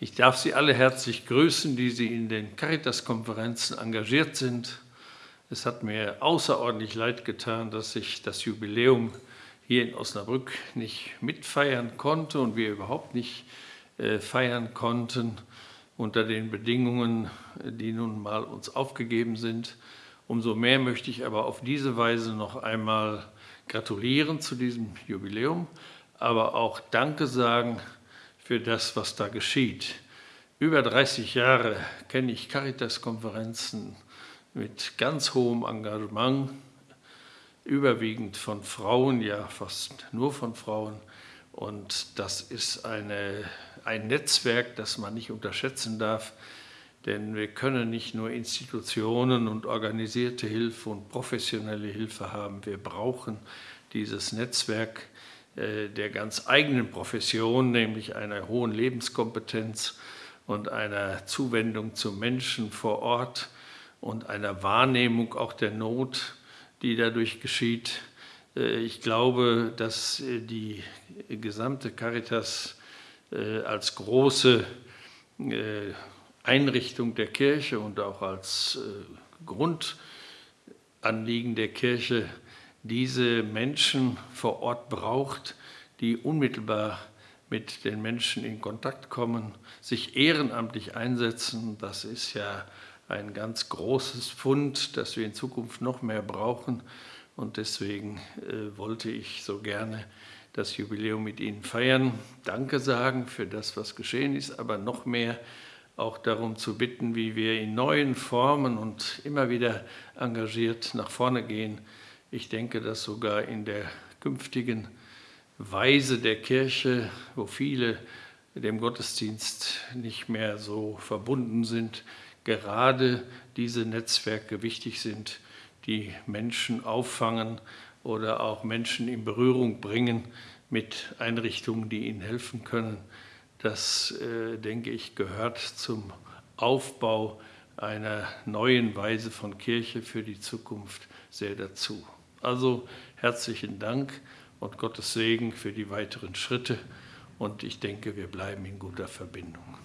Ich darf Sie alle herzlich grüßen, die Sie in den Caritas-Konferenzen engagiert sind. Es hat mir außerordentlich leid getan, dass ich das Jubiläum hier in Osnabrück nicht mitfeiern konnte und wir überhaupt nicht äh, feiern konnten unter den Bedingungen, die nun mal uns aufgegeben sind. Umso mehr möchte ich aber auf diese Weise noch einmal gratulieren zu diesem Jubiläum, aber auch Danke sagen für das, was da geschieht. Über 30 Jahre kenne ich Caritas-Konferenzen mit ganz hohem Engagement, überwiegend von Frauen, ja fast nur von Frauen. Und das ist eine, ein Netzwerk, das man nicht unterschätzen darf, denn wir können nicht nur Institutionen und organisierte Hilfe und professionelle Hilfe haben. Wir brauchen dieses Netzwerk der ganz eigenen Profession, nämlich einer hohen Lebenskompetenz und einer Zuwendung zu Menschen vor Ort und einer Wahrnehmung auch der Not, die dadurch geschieht. Äh, ich glaube, dass äh, die gesamte Caritas als große Einrichtung der Kirche und auch als äh, Grundanliegen der Kirche diese Menschen vor Ort braucht, die unmittelbar mit den Menschen in Kontakt kommen, sich ehrenamtlich einsetzen. Das ist ja ein ganz großes Fund, das wir in Zukunft noch mehr brauchen. Und deswegen äh, wollte ich so gerne das Jubiläum mit Ihnen feiern, Danke sagen für das, was geschehen ist, aber noch mehr auch darum zu bitten, wie wir in neuen Formen und immer wieder engagiert nach vorne gehen. Ich denke, dass sogar in der künftigen Weise der Kirche, wo viele dem Gottesdienst nicht mehr so verbunden sind, gerade diese Netzwerke wichtig sind, die Menschen auffangen oder auch Menschen in Berührung bringen mit Einrichtungen, die ihnen helfen können. Das, äh, denke ich, gehört zum Aufbau einer neuen Weise von Kirche für die Zukunft sehr dazu. Also herzlichen Dank und Gottes Segen für die weiteren Schritte und ich denke, wir bleiben in guter Verbindung.